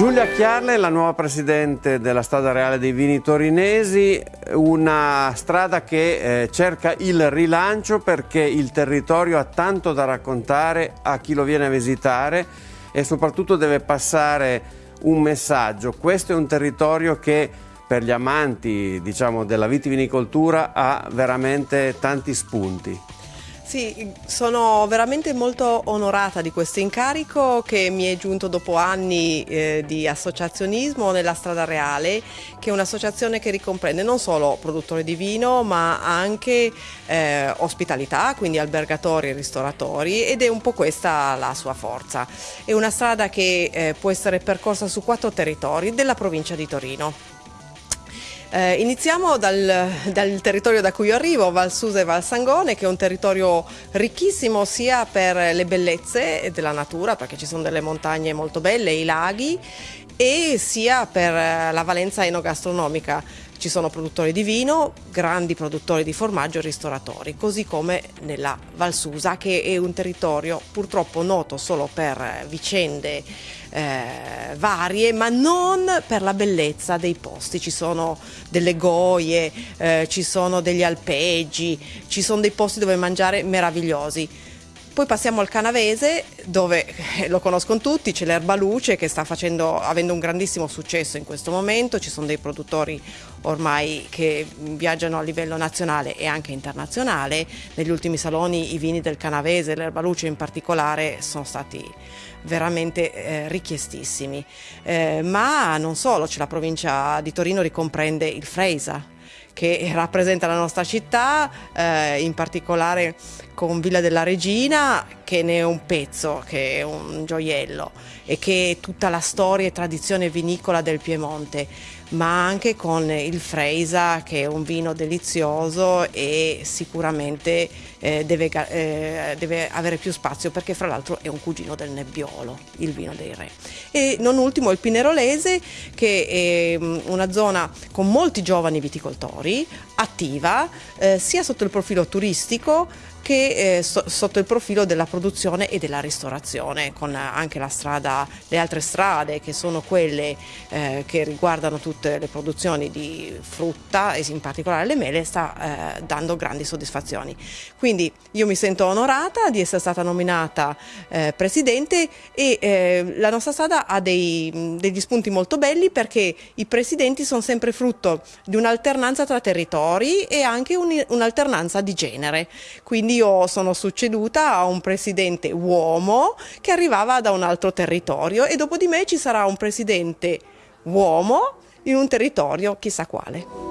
Giulia Chiarle, la nuova presidente della Strada Reale dei Vini Torinesi, una strada che eh, cerca il rilancio perché il territorio ha tanto da raccontare a chi lo viene a visitare e soprattutto deve passare un messaggio. Questo è un territorio che per gli amanti diciamo, della vitivinicoltura ha veramente tanti spunti. Sì, sono veramente molto onorata di questo incarico che mi è giunto dopo anni eh, di associazionismo nella Strada Reale, che è un'associazione che ricomprende non solo produttori di vino ma anche eh, ospitalità, quindi albergatori e ristoratori ed è un po' questa la sua forza. È una strada che eh, può essere percorsa su quattro territori della provincia di Torino. Eh, iniziamo dal, dal, territorio da cui arrivo, Val Susa e Val Sangone, che è un territorio ricchissimo sia per le bellezze della natura, perché ci sono delle montagne molto belle, i laghi, e sia per la valenza enogastronomica. Ci sono produttori di vino, grandi produttori di formaggio e ristoratori, così come nella Valsusa che è un territorio purtroppo noto solo per vicende eh, varie, ma non per la bellezza dei posti. Ci sono delle goie, eh, ci sono degli alpeggi, ci sono dei posti dove mangiare meravigliosi. Poi passiamo al Canavese, dove eh, lo conoscono tutti, c'è l'Erba Luce che sta facendo, avendo un grandissimo successo in questo momento, ci sono dei produttori ormai che viaggiano a livello nazionale e anche internazionale. Negli ultimi saloni i vini del Canavese, l'Erba Luce in particolare, sono stati veramente eh, richiestissimi. Eh, ma non solo, la provincia di Torino ricomprende il Freisa che rappresenta la nostra città, eh, in particolare con Villa della Regina che ne è un pezzo, che è un gioiello e che è tutta la storia e tradizione vinicola del Piemonte, ma anche con il Freisa che è un vino delizioso e sicuramente eh, deve, eh, deve, avere più spazio perché fra l'altro è un cugino del Nebbiolo, il vino dei re. E non ultimo il Pinerolese che è mm, una zona con molti giovani viticoltori, attiva eh, sia sotto il profilo turistico che eh, so, sotto il profilo della produzione e della ristorazione, con anche la strada, le altre strade che sono quelle eh, che riguardano tutte le produzioni di frutta e in particolare le mele, sta eh, dando grandi soddisfazioni. Quindi io mi sento onorata di essere stata nominata eh, presidente e eh, la nostra strada ha dei, degli spunti molto belli perché i presidenti sono sempre frutto di un'alternanza tra territori e anche un'alternanza di genere. Quindi io sono succeduta a un presidente uomo che arrivava da un altro territorio e dopo di me ci sarà un presidente uomo in un territorio chissà quale.